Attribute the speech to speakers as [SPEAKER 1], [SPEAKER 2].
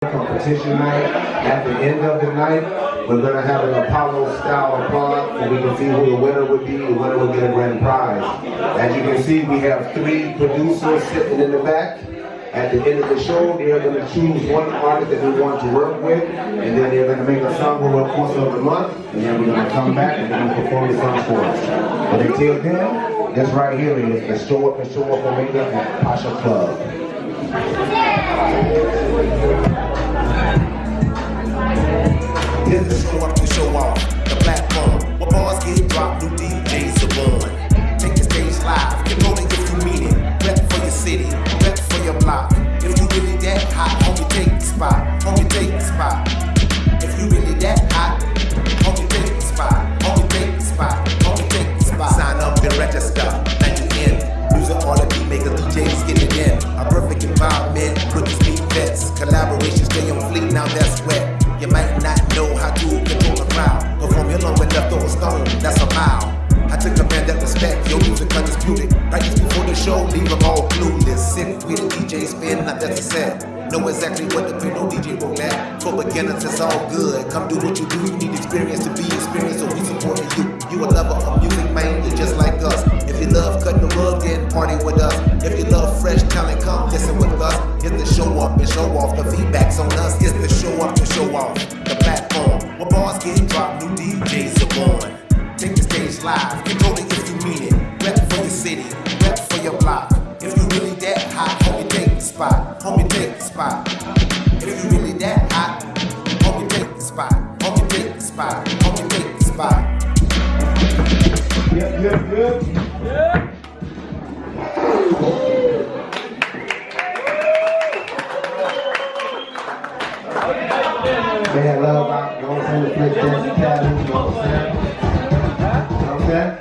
[SPEAKER 1] competition night. At the end of the night, we're gonna have an Apollo style applause and we can see who the winner would be. The winner will get a grand prize. As you can see, we have three producers sitting in the back. At the end of the show, they're gonna choose one artist that we want to work with, and then they're gonna make a song over the course of the month, and then we're gonna come back and gonna perform the song for us. But until then, this right here is the Show Up and Show Up Omega at Pasha Club.
[SPEAKER 2] Show up to show off the platform. Where bars get dropped, new DJs are born. Take the stage live, control it if you mean it. Rep for your city, rep for your block. If you really that hot, homie, take the spot. Homie, take the spot. If you really that hot, homie, take the spot. Homie, take the spot. Homie, take the spot. Sign up and register. Now you in. Music all the beat makers, DJs get it in. A perfect environment, rookies meet vets. Collaboration stay on fleet, now that's wet. You might not know how to control the crowd. Perform your long enough, throw a stone, that's a mile. I took a man that respect, your music undisputed. Right just before the show, leave them all clueless. Sit with the DJ spin, now that's a set. Know exactly what the no DJ roll at. For beginners, it's all good. Come do what you do, you need experience to be experienced, so we supporting you. You a lover of music, man, you're just like us. If you love cutting the rug, then party with us. If you love fresh talent, come listen with us. It's the show up and show off. The feedback's on us. It's the show up to show get dropped, new DJs are born. Take the stage live, control it if you mean it. Rep for your city, rep for your block. If you really that hot, homie, take the spot. Homie, take the spot. If you really that hot, homie, take the spot. Homie, take the spot. Homie, take the spot.
[SPEAKER 1] They had love out, you know? The flick dance you know what I'm saying?